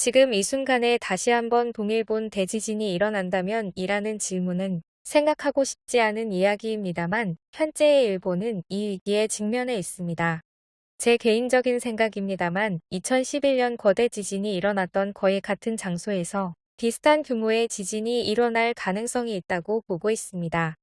지금 이 순간에 다시 한번 동일본 대지진이 일어난다면 이라는 질문은 생각하고 싶지 않은 이야기입니다만 현재의 일본은 이 위기에 직면해 있습니다. 제 개인적인 생각입니다만 2011년 거대 지진이 일어났던 거의 같은 장소에서 비슷한 규모의 지진이 일어날 가능성이 있다고 보고 있습니다.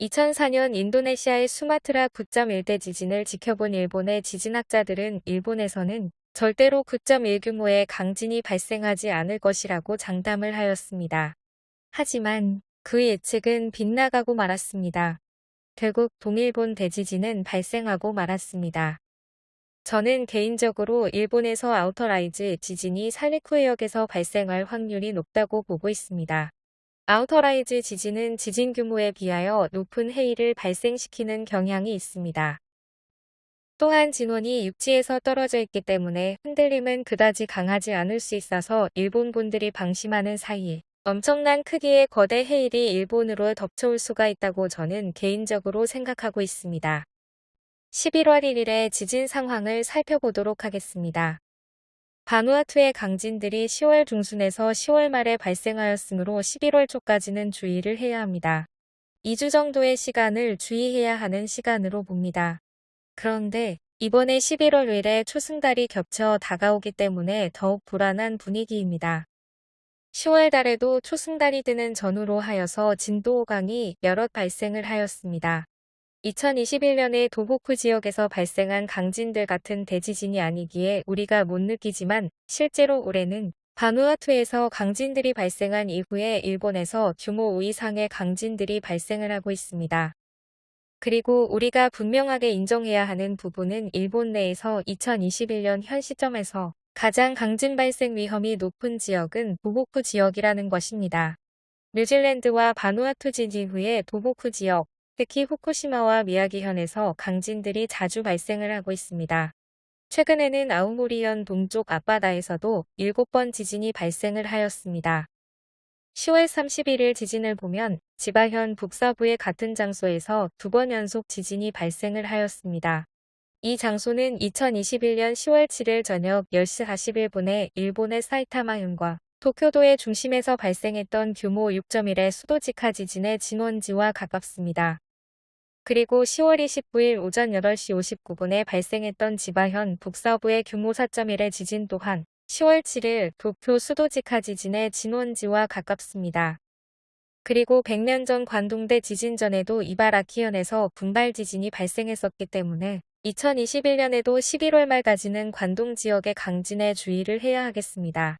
2004년 인도네시아의 수마트라 9.1대 지진을 지켜본 일본의 지진학자들은 일본에서는 절대로 9.1 규모의 강진이 발생하지 않을 것이라고 장담을 하였습니다. 하지만 그 예측은 빗나가고 말았습니다. 결국 동일본 대지진은 발생하고 말았습니다. 저는 개인적으로 일본에서 outer rise 지진이 산리쿠해역에서 발생할 확률이 높다고 보고 있습니다. outer rise 지진은 지진 규모에 비하여 높은 해일을 발생시키는 경향이 있습니다. 또한 진원이 육지에서 떨어져 있기 때문에 흔들림은 그다지 강하지 않을 수 있어서 일본 분들이 방심하는 사이에 엄청난 크기의 거대 해일이 일본으로 덮쳐올 수가 있다고 저는 개인적으로 생각하고 있습니다. 11월 1일의 지진 상황을 살펴보도록 하겠습니다. 바누아투의 강진들이 10월 중순에서 10월 말에 발생하였으므로 11월 초까지는 주의를 해야 합니다. 2주 정도의 시간을 주의해야 하는 시간으로 봅니다. 그런데 이번에 11월 1일에 초승달이 겹쳐 다가오기 때문에 더욱 불안한 분위기입니다. 10월 달에도 초승달이 드는 전후로 하여서 진도 5강이 여럿 발생을 하였습니다. 2021년에 도보쿠 지역에서 발생한 강진들 같은 대지진이 아니기에 우리가 못 느끼지만 실제로 올해는 바누아투에서 강진들이 발생한 이후에 일본에서 규모 5 이상의 강진들이 발생을 하고 있습니다. 그리고 우리가 분명하게 인정해야 하는 부분은 일본 내에서 2021년 현 시점에서 가장 강진 발생 위험이 높은 지역은 도보쿠 지역이라는 것입니다. 뉴질랜드와 바누아투 지진 후에 도보쿠 지역, 특히 후쿠시마와 미야기현에서 강진들이 자주 발생을 하고 있습니다. 최근에는 아우모리현 동쪽 앞바다에서도 7번 지진이 발생을 하였습니다. 10월 31일 지진을 보면 지바현 북서부의 같은 장소에서 두 번 연속 지진이 발생을 하였습니다. 이 장소는 2021년 10월 7일 저녁 10시 41분에 일본의 사이타마현과 도쿄도의 중심에서 발생했던 규모 6.1의 수도직하 지진의 진원지와 가깝습니다. 그리고 10월 29일 오전 8시 59분에 발생했던 지바현 북서부의 규모 4.1의 지진 또한 10월 7일 도쿄 수도직하 지진의 진원지와 가깝습니다. 그리고 100년 전 관동대 지진 전에도 이바라키현에서 분발 지진이 발생했었기 때문에 2021년에도 11월 말까지는 관동 지역의 강진에 주의를 해야 하겠습니다.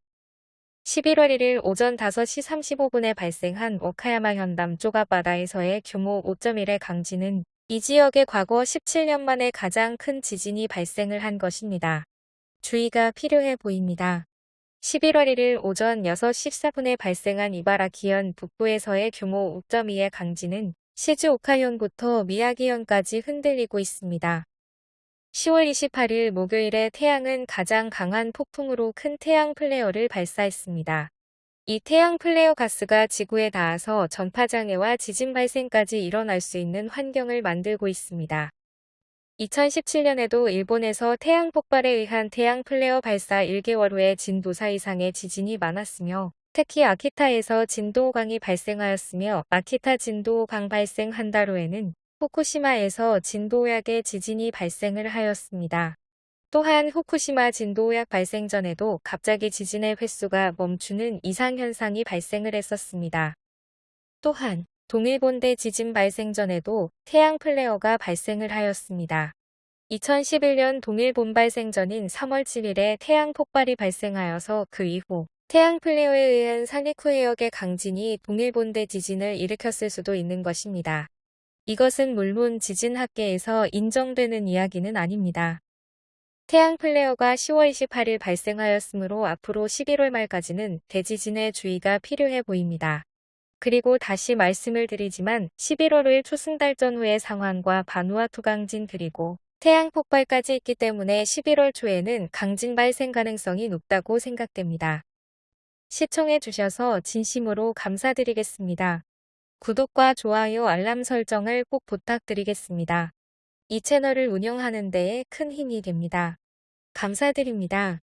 11월 1일 오전 5시 35분에 발생한 오카야마 현담 쪽 앞바다에서의 규모 5.1의 강진은 이 지역의 과거 17년 만에 가장 큰 지진이 발생을 한 것입니다. 주의가 필요해 보입니다. 11월 1일 오전 6시 14분에 발생한 이바라기현 북부에서의 규모 5.2의 강진은 시즈 오카현부터 미야기현까지 흔들리고 있습니다. 10월 28일 목요일에 태양은 가장 강한 폭풍으로 큰 태양 플레어를 발사했습니다. 이 태양 플레어 가스가 지구에 닿아서 전파장애와 지진 발생까지 일어날 수 있는 환경을 만들고 있습니다. 2017년에도 일본에서 태양 폭발에 의한 태양 플레어 발사 1개월 후에 진도 4 이상의 지진이 많았으며 특히 아키타에서 진도 5강이 발생하였으며 아키타 진도 5강 발생 한 달 후에는 후쿠시마에서 진도약의 지진이 발생을 하였습니다. 또한 후쿠시마 진도약 발생 전에도 갑자기 지진의 횟수가 멈추는 이상현상이 발생을 했었습니다. 또한 동일본대 지진 발생 전에도 태양 플레어가 발생을 하였습니다. 2011년 동일본 발생 전인 3월 7일에 태양 폭발이 발생하여서 그 이후 태양 플레어에 의한 산리쿠 해역의 강진이 동일본대 지진을 일으켰을 수도 있는 것입니다. 이것은 물론 지진학계에서 인정되는 이야기는 아닙니다. 태양 플레어가 10월 28일 발생하였으므로 앞으로 11월 말까지는 대지진에 주의가 필요해 보입니다. 그리고 다시 말씀을 드리지만 11월 5일 초승달 전후의 상황과 바누아투 강진 그리고 태양 폭발까지 있기 때문에 11월 초에는 강진 발생 가능성이 높다고 생각됩니다. 시청해 주셔서 진심으로 감사드리겠습니다. 구독과 좋아요 알람 설정을 꼭 부탁드리겠습니다. 이 채널을 운영하는 데에 큰 힘이 됩니다. 감사드립니다.